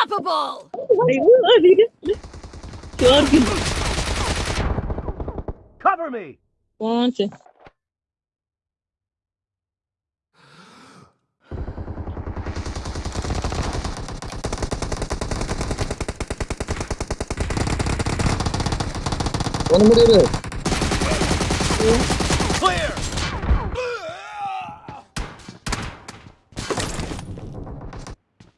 Unstoppable! Cover me! One, two. One more. Clear!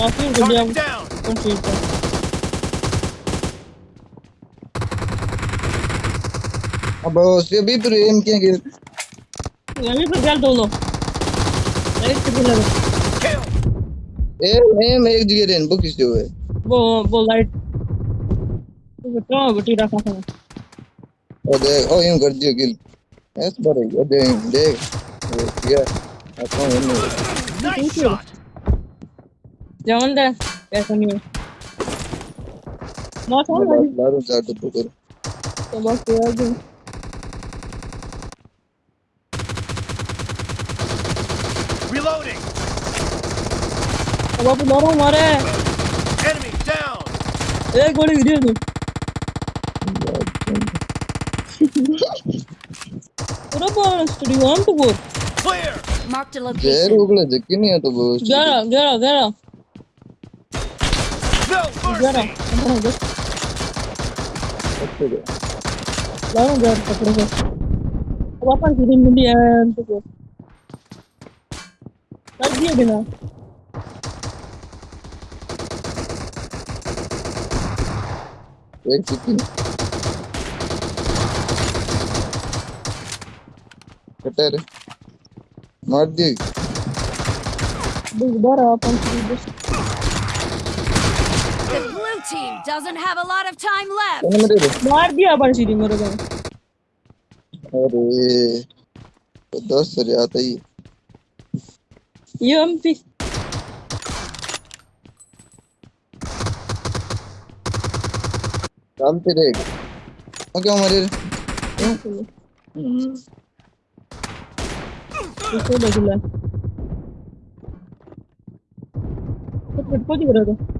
काफ़ी बढ़िया एकदम ठीक है अब उसके भी तो एम किया गिर यानी भी चल दो लो एक से गिर ए एम एक जगह रेन बुक किस जो है वो वो लाइट तो तो बटी रखा था। ओ देख ओ यूँ कर दियो गिल ऐसे बड़े ओ देख देख। ये अपन हम नहीं ¿De dónde? Eso mío. No, son. Claro, ya te procuro. Somos cuidados. Reloading. अब आप मारो मारे. Enemy down. एक गोली गिरी है पूरा बोल स्टूडियो हम तो बोल. Clear. Mark the location. जेर उगले जक्की नहीं है तो बोल. गया गया गया. Jangan jangan, no Oke, Lalu gak harus terus. Apa sih dia, tuh? Lagi dia benar. Wait, chicken. Катары. Мордик. Быстро, а там тебе team doesn't have a lot of time left. मेरे रे दिया अपन सीधी मेरे को अरे दस सर आता ही ये भी चलते रहेगा ओ क्या मारे इसको बदला तो फिर को दिख रहा था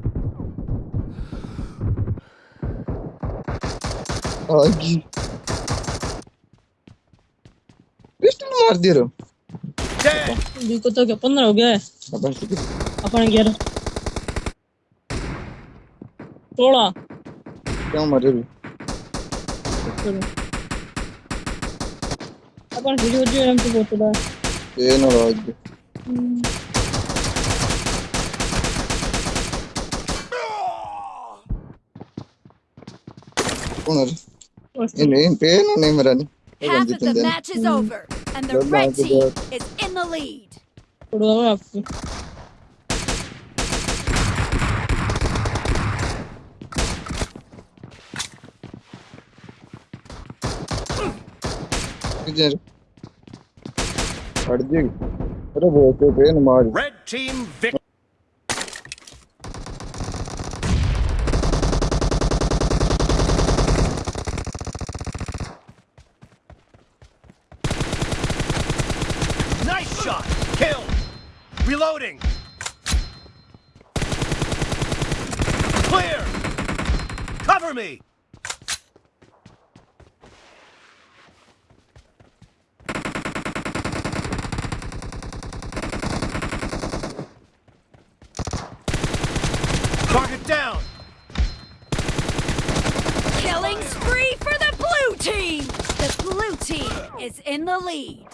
Agi. 20 मार दे रहा बी को तो क्या 15 हो गया है अपन ठीक है अपन 11 16 क्यों मारे भी अपन वीडियो जो हम तो बोलते हैं ये ना राज कौन है Half of the match is over, and the red team is in the lead. Red team victory. Shot. Kill. Reloading. Clear. Cover me. Target down. Killing spree for the blue team. The blue team is in the lead.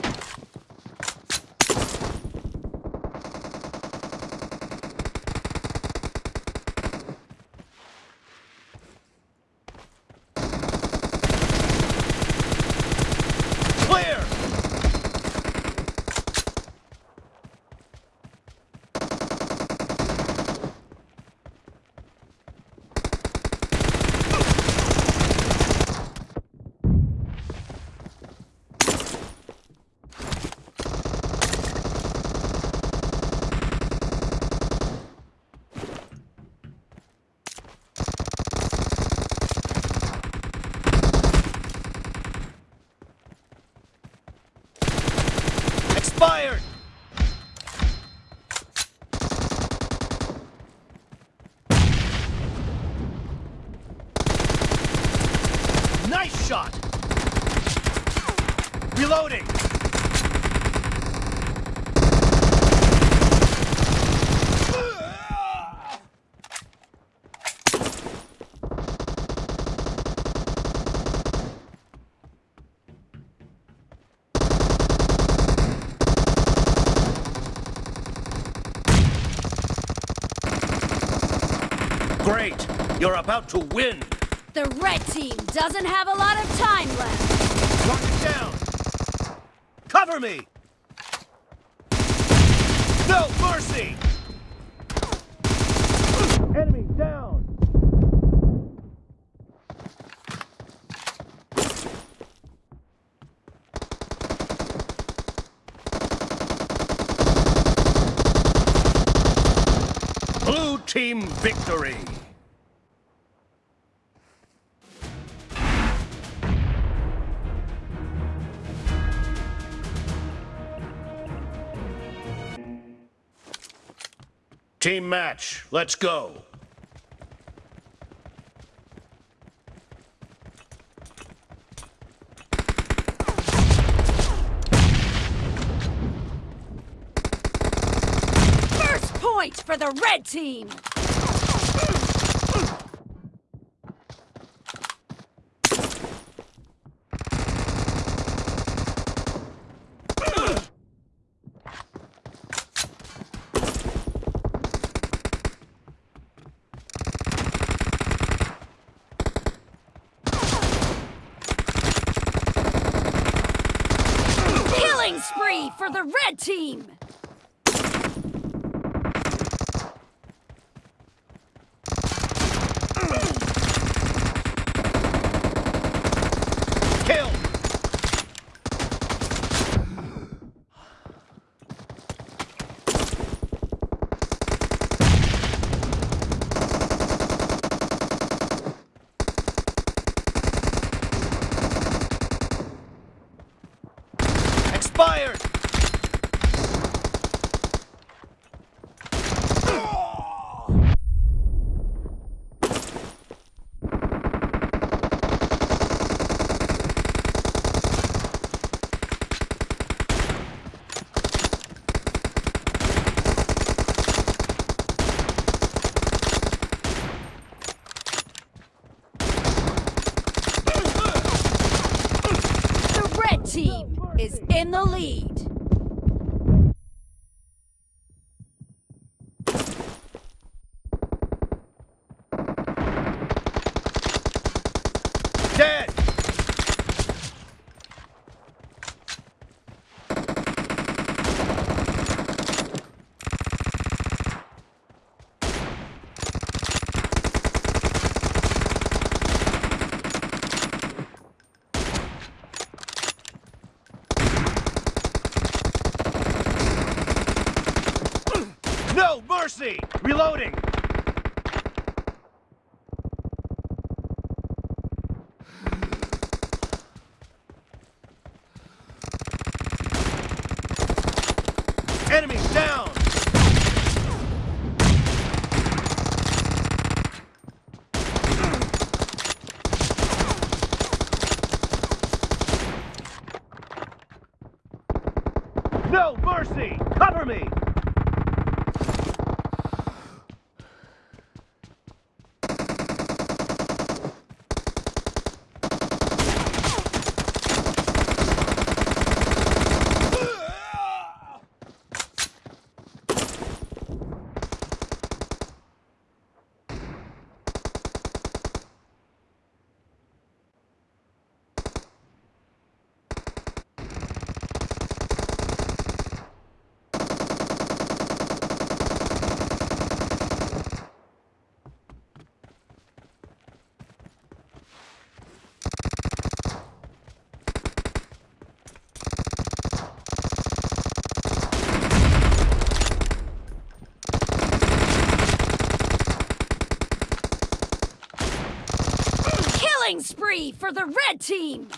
Shot! Reloading! Great! You're about to win! The red team doesn't have a lot of time left. Target down! Cover me! No mercy! Enemy down! Blue team victory! Team match, let's go. First point for the red team. Killing spree for the red team. Kill! Expired! The red team is in the lead. Dead! No mercy! Reloading! Spree for the red team!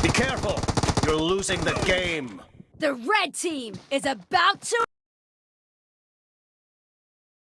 Be careful. You're losing the game. The red team is about to